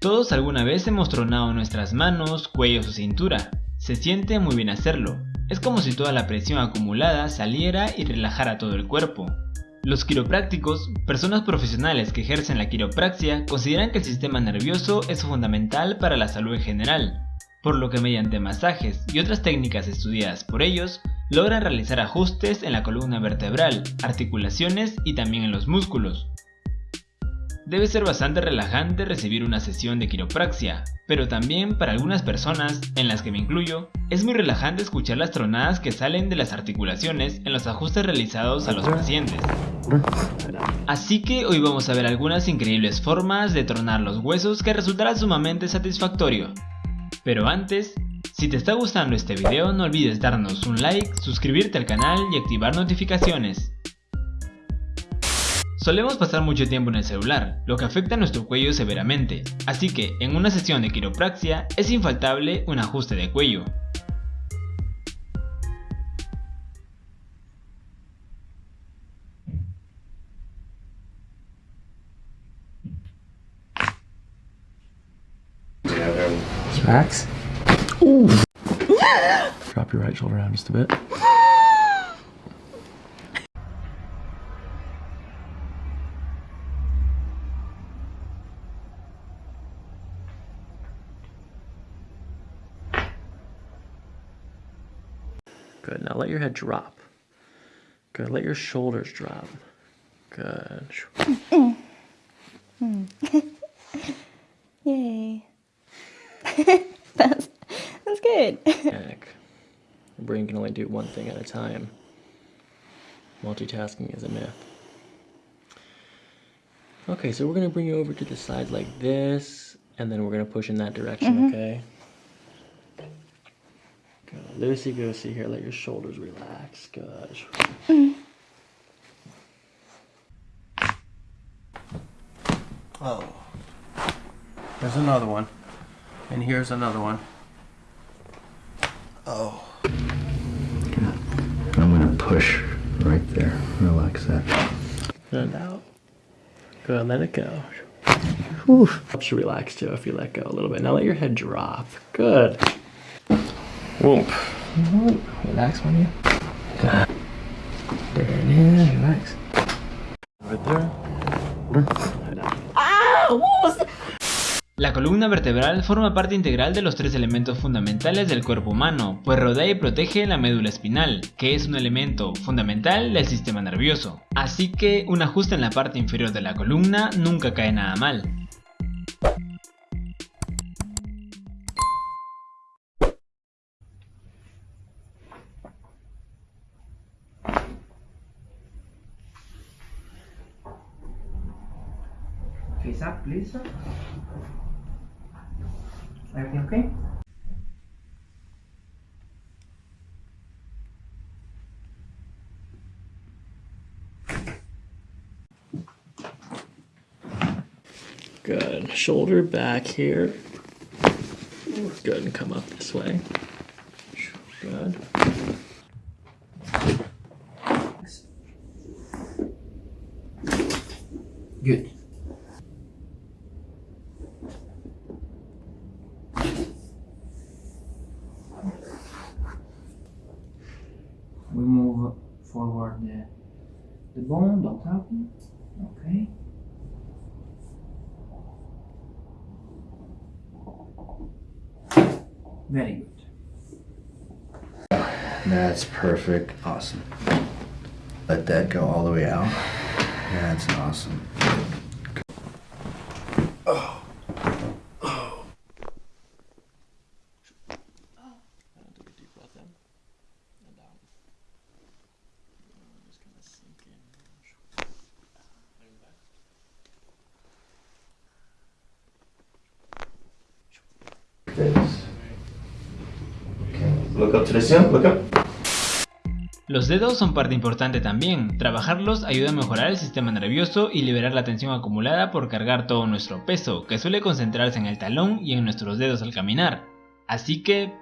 Todos alguna vez hemos tronado nuestras manos, cuellos o cintura. Se siente muy bien hacerlo. Es como si toda la presión acumulada saliera y relajara todo el cuerpo. Los quiroprácticos, personas profesionales que ejercen la quiropraxia, consideran que el sistema nervioso es fundamental para la salud en general, por lo que mediante masajes y otras técnicas estudiadas por ellos, logran realizar ajustes en la columna vertebral, articulaciones y también en los músculos. Debe ser bastante relajante recibir una sesión de quiropraxia, pero también para algunas personas, en las que me incluyo, es muy relajante escuchar las tronadas que salen de las articulaciones en los ajustes realizados a los pacientes. Así que hoy vamos a ver algunas increíbles formas de tronar los huesos que resultará sumamente satisfactorio. Pero antes, si te está gustando este video no olvides darnos un like, suscribirte al canal y activar notificaciones. Solemos pasar mucho tiempo en el celular, lo que afecta a nuestro cuello severamente, así que en una sesión de quiropraxia es infaltable un ajuste de cuello. Max? Drop your right shoulder down just a bit. Good. Now let your head drop. Good. Let your shoulders drop. Good. Yay. that's that's good. Panic. Your brain can only do one thing at a time. Multitasking is a myth. Okay, so we're gonna bring you over to the side like this, and then we're gonna push in that direction, mm-hmm. okay? Good. go see here. Let your shoulders relax. Good. Oh. There's another one. And here's another one. Oh. I'm gonna push right there. Relax that. And out. Good. Let it go. Whew. Helps you relax too if you let go a little bit. Now let your head drop. Good. Whoop. Relax. There it is. Relax. Right there. Out. La columna vertebral forma parte integral de los tres elementos fundamentales del cuerpo humano, pues rodea y protege la médula espinal, que es un elemento fundamental del sistema nervioso. Así que un ajuste en la parte inferior de la columna nunca cae nada mal. Face up, please. Everything okay? Good. Shoulder back here. Good. And come up this way. Good. Good. Forward the, the bone, don't happen. Okay. Very good. That's perfect. Awesome. Let that go all the way out. That's awesome. Los dedos son parte importante también, trabajarlos ayuda a mejorar el sistema nervioso y liberar la tensión acumulada por cargar todo nuestro peso, que suele concentrarse en el talón y en nuestros dedos al caminar. Así que...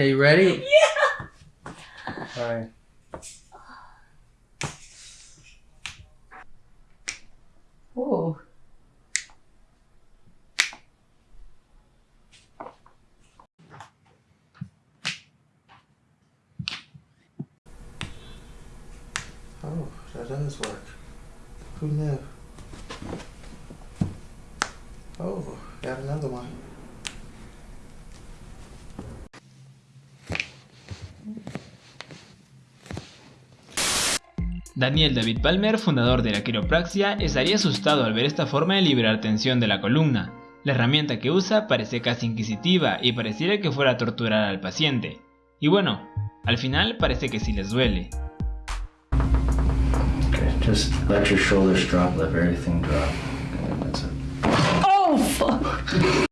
Okay, you ready? Yeah. All right. Ooh. Oh, that does work. Who knew? Oh, got another one. Daniel David Palmer, fundador de la quiropraxia, estaría asustado al ver esta forma de liberar tensión de la columna. La herramienta que usa parece casi inquisitiva y pareciera que fuera a torturar al paciente. Y bueno, al final parece que sí les duele. Okay, just let your shoulders drop, let everything drop. Okay, that's it. Oh, fuck.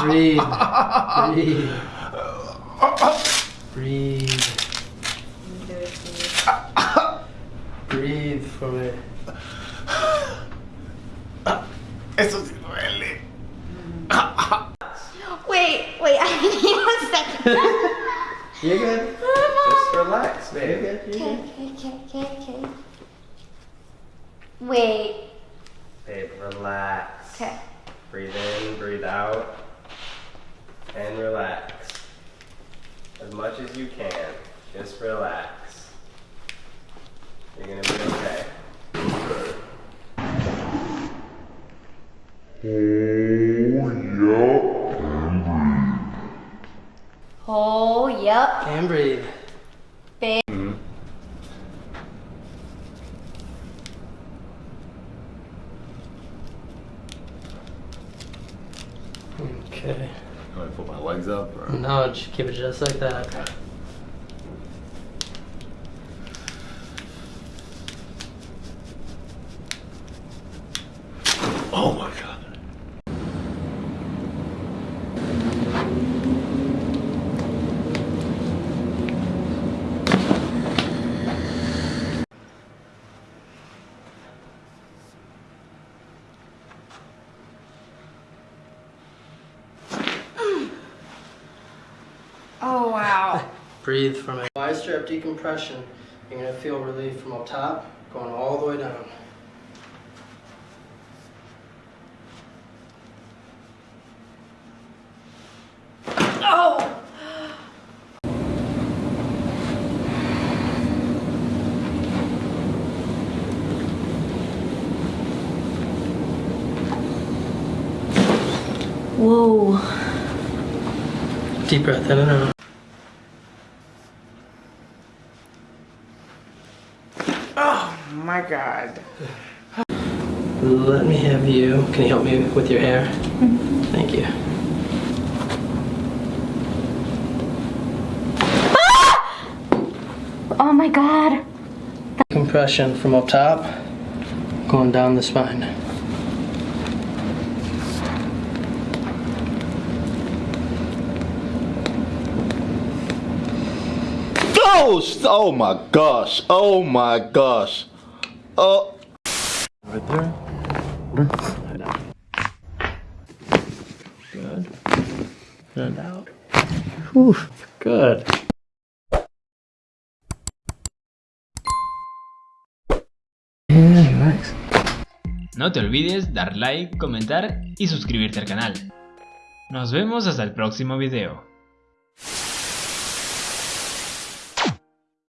Breathe. Breathe. Breathe. Breathe for me. Wait, wait, I need a second. You're good. Just relax, baby. You're good. You're Okay, good. okay, okay, okay, okay. Wait, Babe, relax. okay. Breathe in, breathe out, and relax. As much as you can. Just relax. You're gonna be okay. Oh, yep. Oh, and breathe. Babe. Okay. Do I put my legs up? Or? No, just keep it just like that. Oh my god. Oh, wow. Breathe from it. Y-strap decompression. You're gonna feel relief from up top, going all the way down. Whoa. Deep breath in and out. My God. Let me have you. Can you help me with your hair? Mm-hmm. Thank you. Ah! Oh my god. Compression from up top, going down the spine. Oh, oh my gosh. Oh my gosh. Oh. Right there. No te olvides dar like, comentar y suscribirte al canal. Nos vemos hasta el próximo video.